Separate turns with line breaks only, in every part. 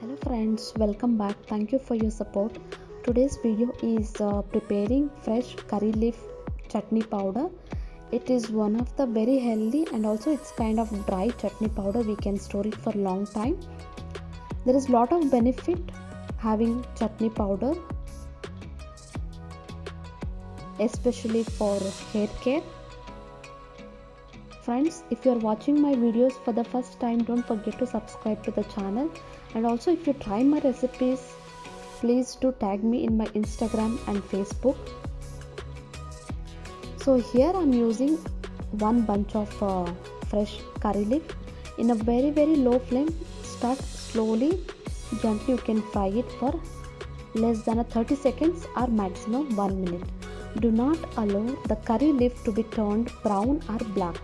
hello friends welcome back. Thank you for your support. Today's video is uh, preparing fresh curry leaf chutney powder. It is one of the very healthy and also it's kind of dry chutney powder we can store it for a long time. There is a lot of benefit having chutney powder especially for hair care friends if you are watching my videos for the first time don't forget to subscribe to the channel. And also if you try my recipes please do tag me in my instagram and facebook. So here i'm using one bunch of uh, fresh curry leaf in a very very low flame. Start slowly gently you can fry it for less than a 30 seconds or maximum 1 minute. Do not allow the curry leaf to be turned brown or black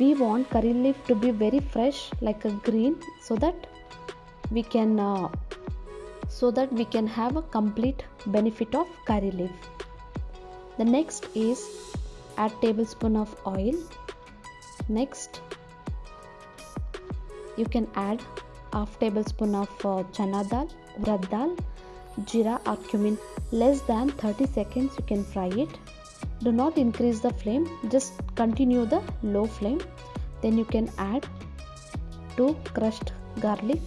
we want curry leaf to be very fresh like a green so that we can uh, so that we can have a complete benefit of curry leaf. The next is add tablespoon of oil. Next you can add half tablespoon of uh, chana dal urad dal jeera or cumin. Less than 30 seconds you can fry it do not increase the flame just continue the low flame. Then you can add two crushed garlic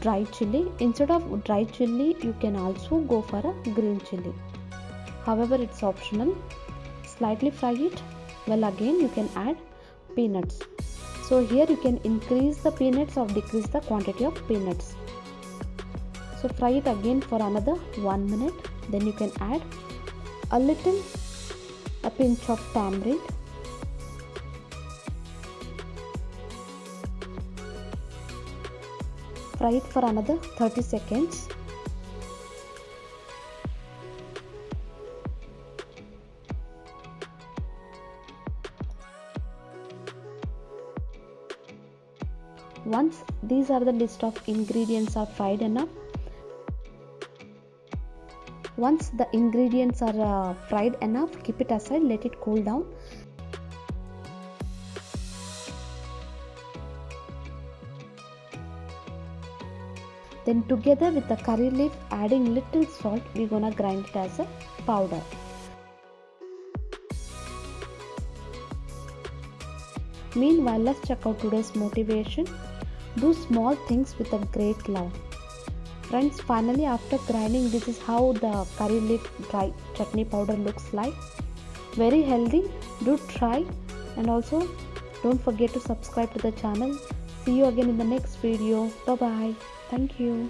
dry chili. Instead of dry chili you can also go for a green chili. However it's optional. Slightly fry it. Well again you can add peanuts. So here you can increase the peanuts or decrease the quantity of peanuts. So fry it again for another one minute. Then you can add a little a pinch of tamarind. Fry it for another 30 seconds. Once these are the list of ingredients are fried enough once the ingredients are uh, fried enough keep it aside let it cool down. Then together with the curry leaf adding little salt we're gonna grind it as a powder. Meanwhile let's check out today's motivation. Do small things with a great love friends finally after grinding this is how the curry leaf dry chutney powder looks like. Very healthy. Do try. And also don't forget to subscribe to the channel. See you again in the next video. Bye bye thank you